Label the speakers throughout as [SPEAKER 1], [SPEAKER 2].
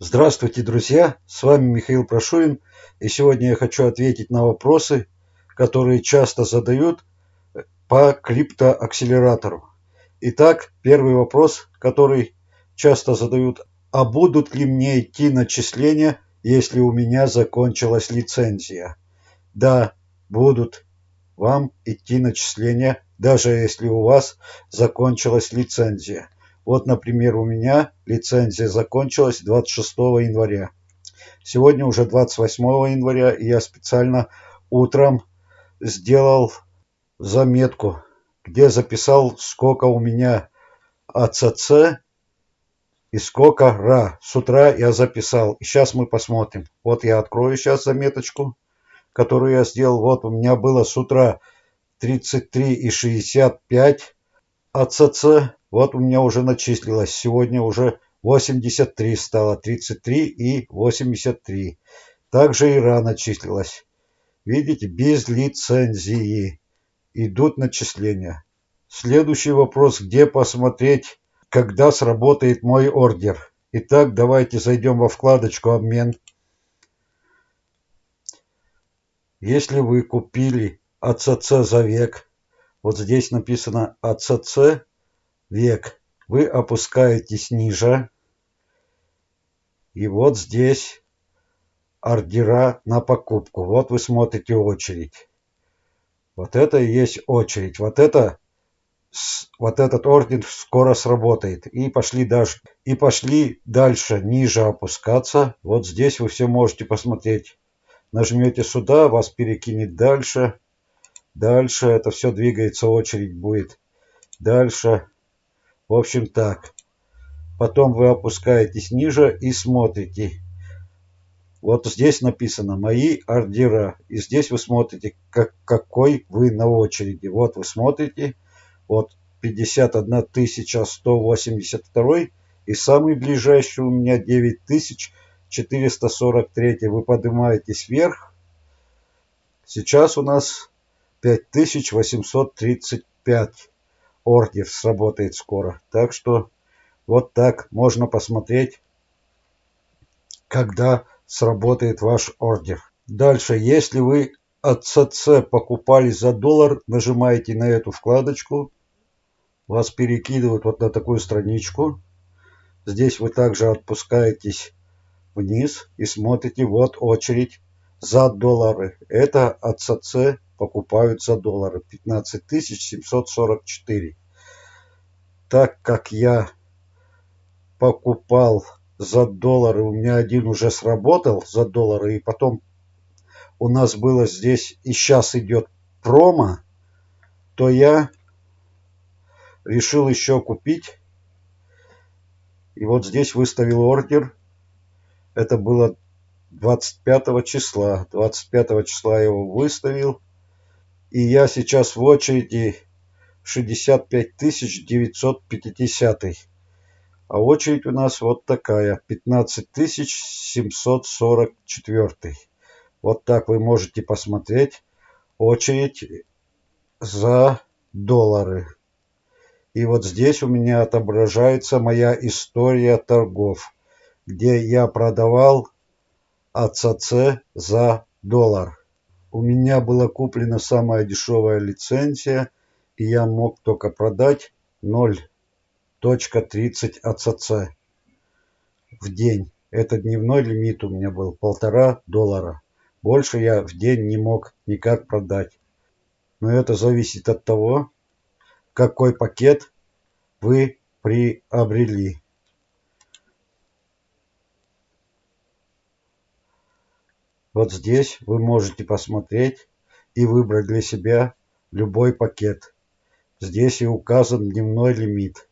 [SPEAKER 1] Здравствуйте, друзья! С вами Михаил Прошурин, и сегодня я хочу ответить на вопросы, которые часто задают по криптоакселератору. Итак, первый вопрос, который часто задают, а будут ли мне идти начисления, если у меня закончилась лицензия? Да, будут вам идти начисления, даже если у вас закончилась лицензия. Вот, например, у меня лицензия закончилась 26 января. Сегодня уже 28 января, и я специально утром сделал заметку, где записал, сколько у меня АЦЦ и сколько РА. С утра я записал. И сейчас мы посмотрим. Вот я открою сейчас заметочку, которую я сделал. Вот у меня было с утра 33,65 АЦЦ. Вот у меня уже начислилось. Сегодня уже 83 стало. 33 и 83. Также Ира начислилась. Видите, без лицензии идут начисления. Следующий вопрос, где посмотреть, когда сработает мой ордер. Итак, давайте зайдем во вкладочку «Обмен». Если вы купили АЦЦ за век, вот здесь написано АЦЦ век. Вы опускаетесь ниже. И вот здесь ордера на покупку. Вот вы смотрите очередь. Вот это и есть очередь. Вот это вот этот орден скоро сработает. И пошли дальше. И пошли дальше, ниже опускаться. Вот здесь вы все можете посмотреть. Нажмете сюда, вас перекинет дальше. Дальше это все двигается, очередь будет. Дальше. В общем так. Потом вы опускаетесь ниже и смотрите. Вот здесь написано «Мои ордера». И здесь вы смотрите, как, какой вы на очереди. Вот вы смотрите. Вот 51 182. И самый ближайший у меня 9443. Вы поднимаетесь вверх. Сейчас у нас 5835 ордер сработает скоро. Так что вот так можно посмотреть, когда сработает ваш ордер. Дальше, если вы от ЦЦ покупали за доллар, нажимаете на эту вкладочку, вас перекидывают вот на такую страничку. Здесь вы также отпускаетесь вниз и смотрите, вот очередь за доллары. Это от ЦЦ покупают за доллары. 15 744. Так как я покупал за доллары, у меня один уже сработал за доллары, и потом у нас было здесь, и сейчас идет промо, то я решил еще купить. И вот здесь выставил ордер. Это было 25 числа. 25 числа я его выставил. И я сейчас в очереди 65 950. А очередь у нас вот такая. 15 744. Вот так вы можете посмотреть очередь за доллары. И вот здесь у меня отображается моя история торгов, где я продавал АЦЦ за доллар. У меня была куплена самая дешевая лицензия, и я мог только продать 0.30 АЦЦ в день. Это дневной лимит у меня был полтора доллара. Больше я в день не мог никак продать. Но это зависит от того, какой пакет вы приобрели. Вот здесь вы можете посмотреть и выбрать для себя любой пакет. Здесь и указан дневной лимит.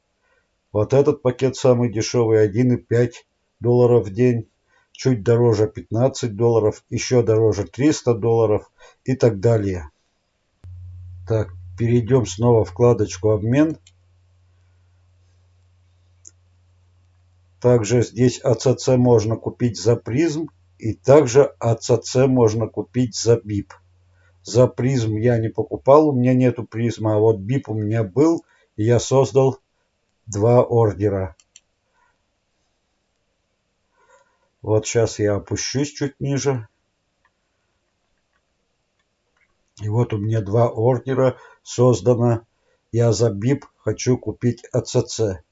[SPEAKER 1] Вот этот пакет самый дешевый 1,5 долларов в день. Чуть дороже 15 долларов, еще дороже 300 долларов и так далее. Так, перейдем снова вкладочку «Обмен». Также здесь ACC можно купить за PRIZM и также АЦЦ можно купить за БИП. За PRIZM я не покупал, у меня нету PRIZM а, а вот BIP у меня был, и я создал два ордера. Вот сейчас я опущусь чуть ниже. И вот у меня два ордера создано. Я за BIP хочу купить АЦЦ.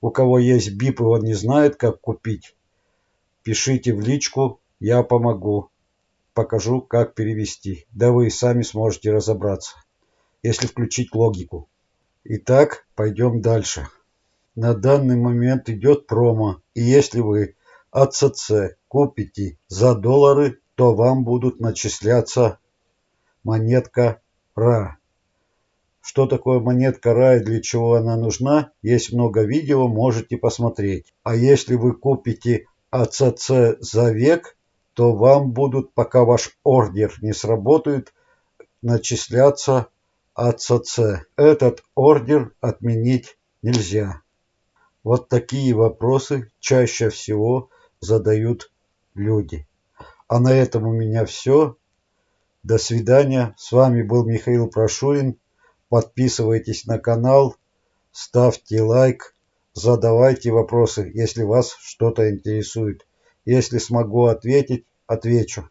[SPEAKER 1] У кого есть BIP и он не знает, как купить, пишите в личку, я помогу. Покажу, как перевести. Да вы и сами сможете разобраться, если включить логику. Итак, пойдем дальше. На данный момент идет промо. И если вы АЦЦ купите за доллары, то вам будут начисляться монетка РА. Что такое монетка РА и для чего она нужна, есть много видео, можете посмотреть. А если вы купите АЦЦ за век, то вам будут, пока ваш ордер не сработает, начисляться АЦЦ. Этот ордер отменить нельзя. Вот такие вопросы чаще всего задают люди. А на этом у меня все. До свидания. С вами был Михаил Прошурин. Подписывайтесь на канал, ставьте лайк, задавайте вопросы, если вас что-то интересует. Если смогу ответить, отвечу.